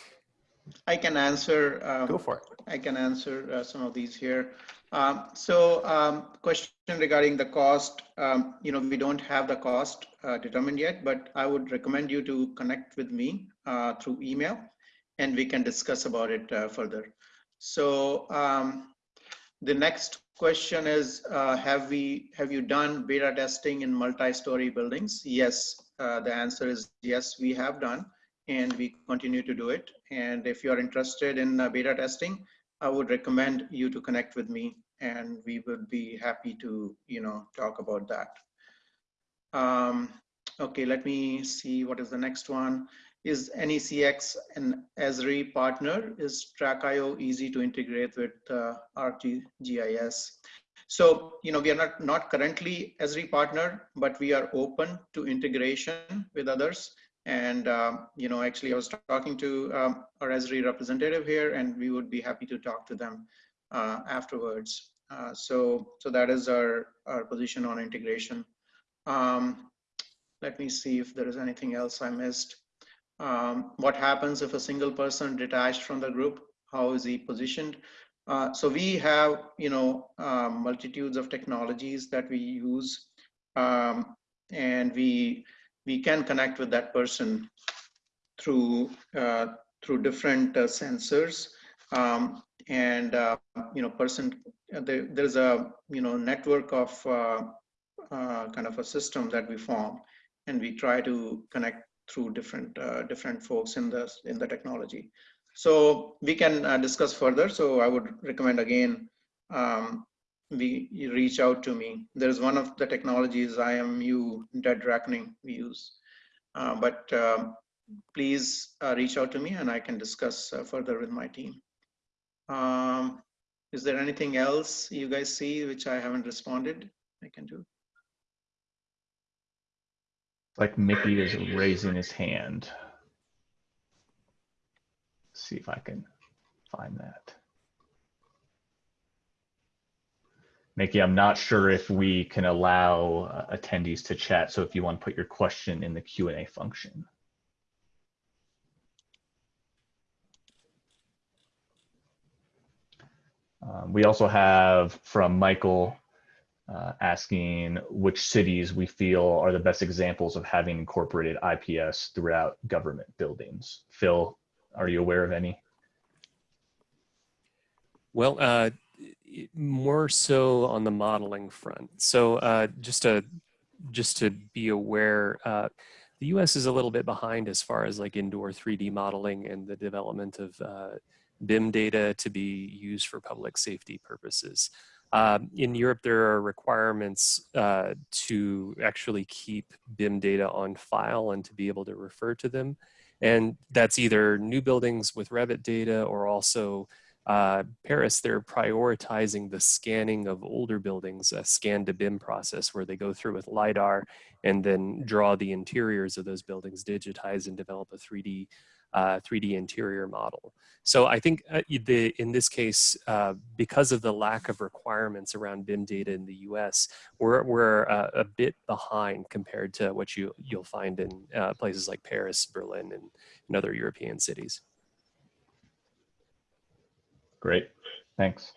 I can answer. um, go for it. I can answer uh, some of these here. Um, So um, question regarding the cost, um, you know, we don't have the cost uh, determined yet, but I would recommend you to connect with me uh, through email and we can discuss about it uh, further. So um, the next question is, uh, have we, have you done beta testing in multi-story buildings? Yes, uh, the answer is yes, we have done and we continue to do it. And if you're interested in uh, beta testing, I would recommend you to connect with me and we would be happy to, you know, talk about that. Um, okay, let me see what is the next one. Is NECX an Esri partner? Is Track.io easy to integrate with uh, ArcGIS? So, you know, we are not, not currently Esri partner, but we are open to integration with others. And, um, you know, actually I was talking to um, our Esri representative here and we would be happy to talk to them uh, afterwards. Uh, so, so that is our, our position on integration. Um, let me see if there is anything else I missed. Um, what happens if a single person detached from the group? How is he positioned? Uh, so we have, you know, um, multitudes of technologies that we use, um, and we we can connect with that person through uh, through different uh, sensors, um, and uh, you know, person there, there's a you know network of uh, uh, kind of a system that we form, and we try to connect through different uh, different folks in the in the technology. So we can uh, discuss further. So I would recommend again, um, we reach out to me. There's one of the technologies IMU dead reckoning we use, uh, but um, please uh, reach out to me and I can discuss uh, further with my team. Um, is there anything else you guys see which I haven't responded? I can do. Like Mickey is raising his hand. See if I can find that. Mickey, I'm not sure if we can allow uh, attendees to chat. So if you want to put your question in the Q&A function. Um, we also have from Michael uh, asking which cities we feel are the best examples of having incorporated IPS throughout government buildings. Phil, are you aware of any? Well, uh, more so on the modeling front. So uh, just to just to be aware, uh, the U.S. is a little bit behind as far as like indoor 3D modeling and the development of uh, BIM data to be used for public safety purposes. Um, in Europe, there are requirements uh, to actually keep BIM data on file and to be able to refer to them. And that's either new buildings with Revit data or also uh, Paris, they're prioritizing the scanning of older buildings, a scan to BIM process where they go through with LiDAR and then draw the interiors of those buildings, digitize and develop a 3D uh, 3D interior model. So I think uh, the, in this case, uh, because of the lack of requirements around BIM data in the US, we're, we're uh, a bit behind compared to what you, you'll find in uh, places like Paris, Berlin, and, and other European cities. Great, thanks.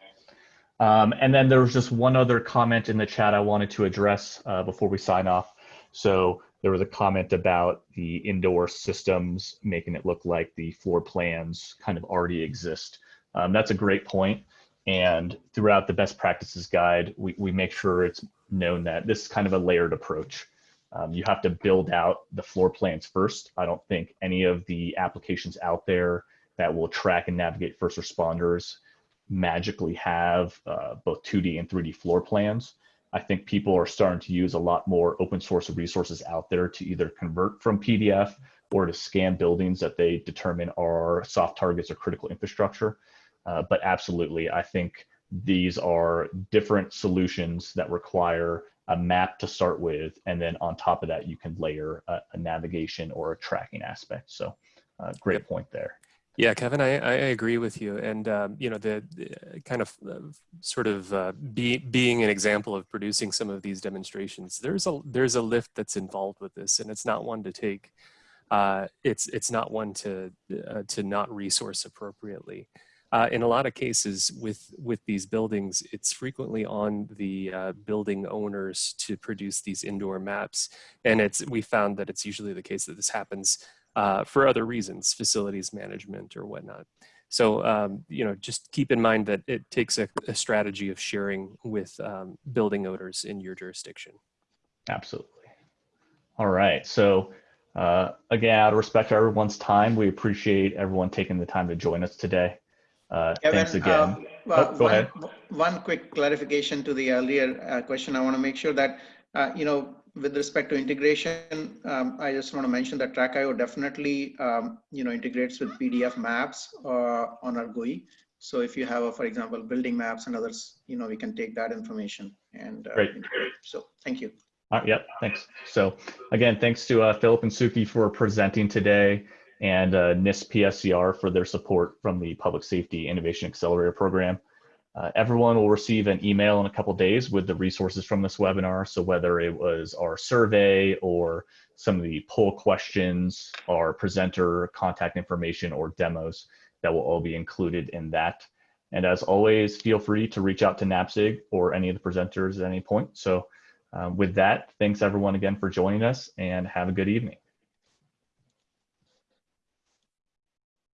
Um, and then there was just one other comment in the chat I wanted to address uh, before we sign off. So there was a comment about the indoor systems making it look like the floor plans kind of already exist. Um, that's a great point. And throughout the best practices guide, we, we make sure it's known that this is kind of a layered approach. Um, you have to build out the floor plans first. I don't think any of the applications out there that will track and navigate first responders magically have uh, both 2D and 3D floor plans. I think people are starting to use a lot more open source resources out there to either convert from PDF or to scan buildings that they determine are soft targets or critical infrastructure. Uh, but absolutely, I think these are different solutions that require a map to start with, and then on top of that, you can layer a, a navigation or a tracking aspect. So uh, great point there. Yeah, Kevin, I, I agree with you. And, um, you know, the, the kind of uh, sort of uh, be, being an example of producing some of these demonstrations, there's a, there's a lift that's involved with this and it's not one to take, uh, it's, it's not one to, uh, to not resource appropriately. Uh, in a lot of cases with, with these buildings, it's frequently on the uh, building owners to produce these indoor maps. And it's, we found that it's usually the case that this happens uh, for other reasons, facilities management or whatnot. So, um, you know, just keep in mind that it takes a, a strategy of sharing with um, building owners in your jurisdiction. Absolutely. All right. So, uh, again, out of respect for everyone's time, we appreciate everyone taking the time to join us today. Uh, Kevin, thanks again. uh, well, Oh, go one, ahead. One quick clarification to the earlier uh, question. I want to make sure that, uh, you know, with respect to integration, um, I just want to mention that Track.io definitely, um, you know, integrates with PDF maps uh, on our GUI. So if you have, a, for example, building maps and others, you know, we can take that information and uh, Great. integrate. So thank you. All right, yep, thanks. So again, thanks to uh, Philip and Suki for presenting today and uh, NIST PSCR for their support from the Public Safety Innovation Accelerator Program. Uh, everyone will receive an email in a couple days with the resources from this webinar. So whether it was our survey or some of the poll questions, our presenter contact information or demos, that will all be included in that. And as always, feel free to reach out to NAPSG or any of the presenters at any point. So um, with that, thanks everyone again for joining us and have a good evening.